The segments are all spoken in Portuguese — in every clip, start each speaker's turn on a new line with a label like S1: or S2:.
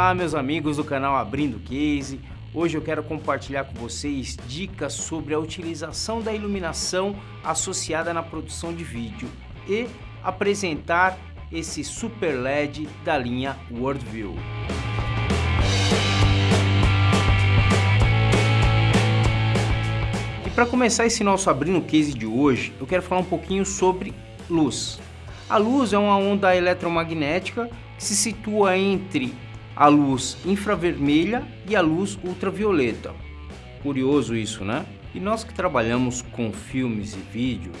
S1: Olá meus amigos do canal Abrindo Case, hoje eu quero compartilhar com vocês dicas sobre a utilização da iluminação associada na produção de vídeo e apresentar esse Super LED da linha Worldview. E para começar esse nosso Abrindo Case de hoje, eu quero falar um pouquinho sobre luz. A luz é uma onda eletromagnética que se situa entre a luz infravermelha e a luz ultravioleta. Curioso isso, né? E nós que trabalhamos com filmes e vídeo,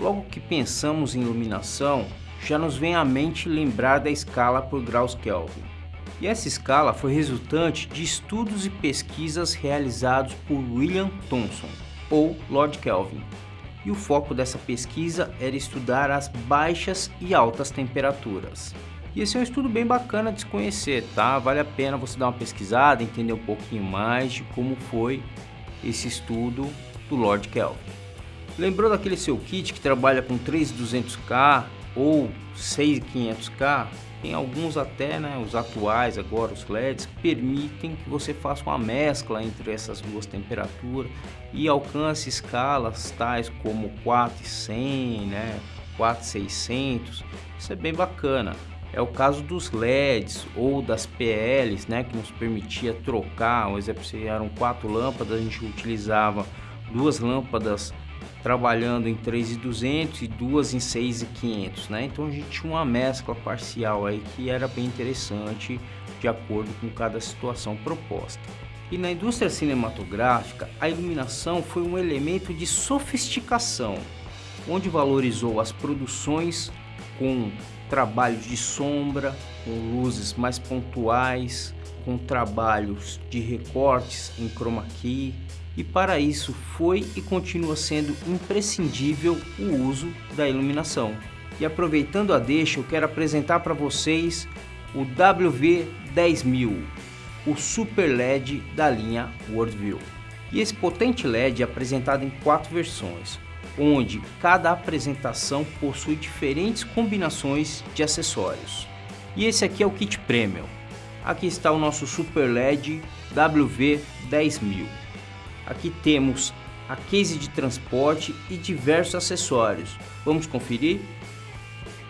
S1: logo que pensamos em iluminação, já nos vem à mente lembrar da escala por graus Kelvin. E essa escala foi resultante de estudos e pesquisas realizados por William Thomson, ou Lord Kelvin. E o foco dessa pesquisa era estudar as baixas e altas temperaturas. E esse é um estudo bem bacana de se conhecer, tá? Vale a pena você dar uma pesquisada, entender um pouquinho mais de como foi esse estudo do Lord Kelvin. Lembrou daquele seu kit que trabalha com 3200K ou 6500K? Tem alguns até, né, os atuais agora, os LEDs, permitem que você faça uma mescla entre essas duas temperaturas e alcance escalas tais como 4100, né, 4600. Isso é bem bacana é o caso dos LEDs ou das PLs, né, que nos permitia trocar, um exemplo, se eram quatro lâmpadas, a gente utilizava duas lâmpadas trabalhando em 3,200 e duas em 6,500, né? Então a gente tinha uma mescla parcial aí que era bem interessante de acordo com cada situação proposta. E na indústria cinematográfica, a iluminação foi um elemento de sofisticação, onde valorizou as produções com trabalhos de sombra, com luzes mais pontuais, com trabalhos de recortes em chroma key e para isso foi e continua sendo imprescindível o uso da iluminação. E aproveitando a deixa, eu quero apresentar para vocês o WV10000, o Super LED da linha Worldview. E esse potente LED é apresentado em quatro versões, onde cada apresentação possui diferentes combinações de acessórios. E esse aqui é o kit Premium. Aqui está o nosso Super LED WV10000. Aqui temos a case de transporte e diversos acessórios. Vamos conferir?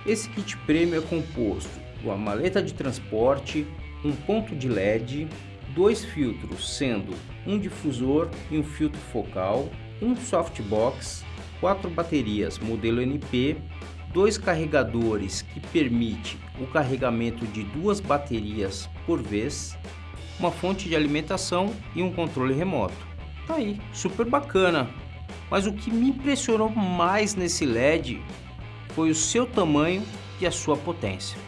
S1: Esse kit Premium é composto de uma maleta de transporte, um ponto de LED, dois filtros, sendo um difusor e um filtro focal, um softbox, quatro baterias modelo NP, dois carregadores que permite o carregamento de duas baterias por vez, uma fonte de alimentação e um controle remoto. Tá aí, super bacana. Mas o que me impressionou mais nesse LED foi o seu tamanho e a sua potência.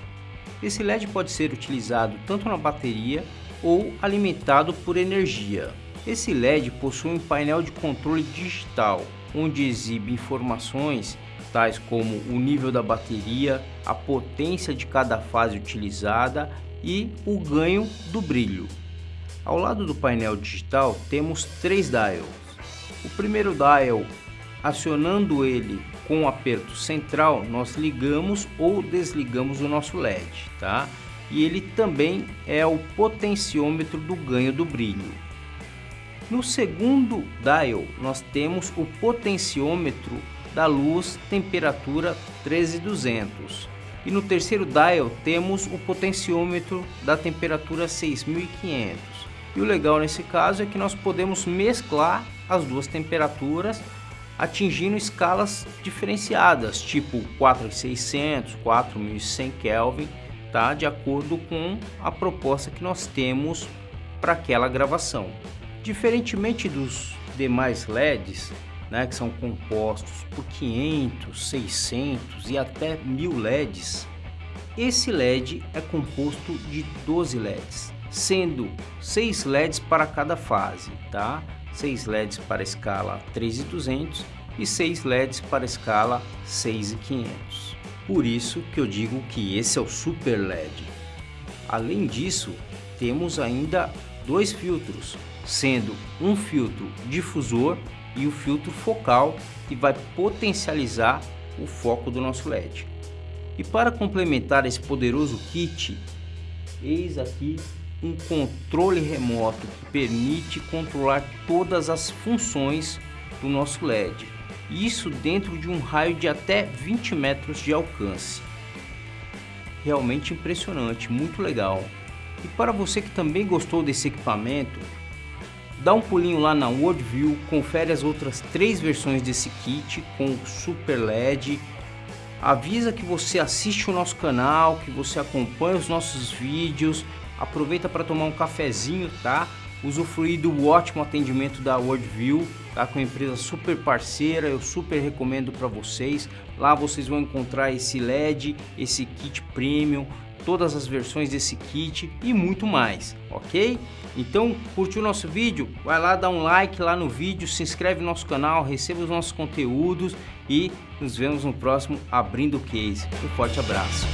S1: Esse LED pode ser utilizado tanto na bateria ou alimentado por energia. Esse LED possui um painel de controle digital onde exibe informações tais como o nível da bateria, a potência de cada fase utilizada e o ganho do brilho. Ao lado do painel digital temos três dials. O primeiro dial, acionando ele com o aperto central, nós ligamos ou desligamos o nosso LED, tá? E ele também é o potenciômetro do ganho do brilho. No segundo dial, nós temos o potenciômetro da luz, temperatura 13200. E no terceiro dial temos o potenciômetro da temperatura 6500. E o legal nesse caso é que nós podemos mesclar as duas temperaturas atingindo escalas diferenciadas, tipo 4600, 4100 Kelvin, tá? De acordo com a proposta que nós temos para aquela gravação. Diferentemente dos demais LEDs, né, que são compostos por 500, 600 e até 1000 LEDs, esse LED é composto de 12 LEDs, sendo 6 LEDs para cada fase, tá? 6 LEDs para escala 3200 e 6 LEDs para escala 6500. Por isso que eu digo que esse é o Super LED. Além disso, temos ainda dois filtros, sendo um filtro difusor e o filtro focal que vai potencializar o foco do nosso LED. E para complementar esse poderoso kit, eis aqui um controle remoto que permite controlar todas as funções do nosso LED. Isso dentro de um raio de até 20 metros de alcance. Realmente impressionante, muito legal. E para você que também gostou desse equipamento, dá um pulinho lá na Worldview, confere as outras três versões desse kit com Super LED. Avisa que você assiste o nosso canal, que você acompanha os nossos vídeos, aproveita para tomar um cafezinho, tá? Usufruir do ótimo atendimento da Worldview, tá? Com uma empresa super parceira, eu super recomendo para vocês. Lá vocês vão encontrar esse LED, esse kit premium, todas as versões desse kit e muito mais, ok? Então, curtiu o nosso vídeo? Vai lá, dá um like lá no vídeo, se inscreve no nosso canal, receba os nossos conteúdos e nos vemos no próximo Abrindo Case. Um forte abraço!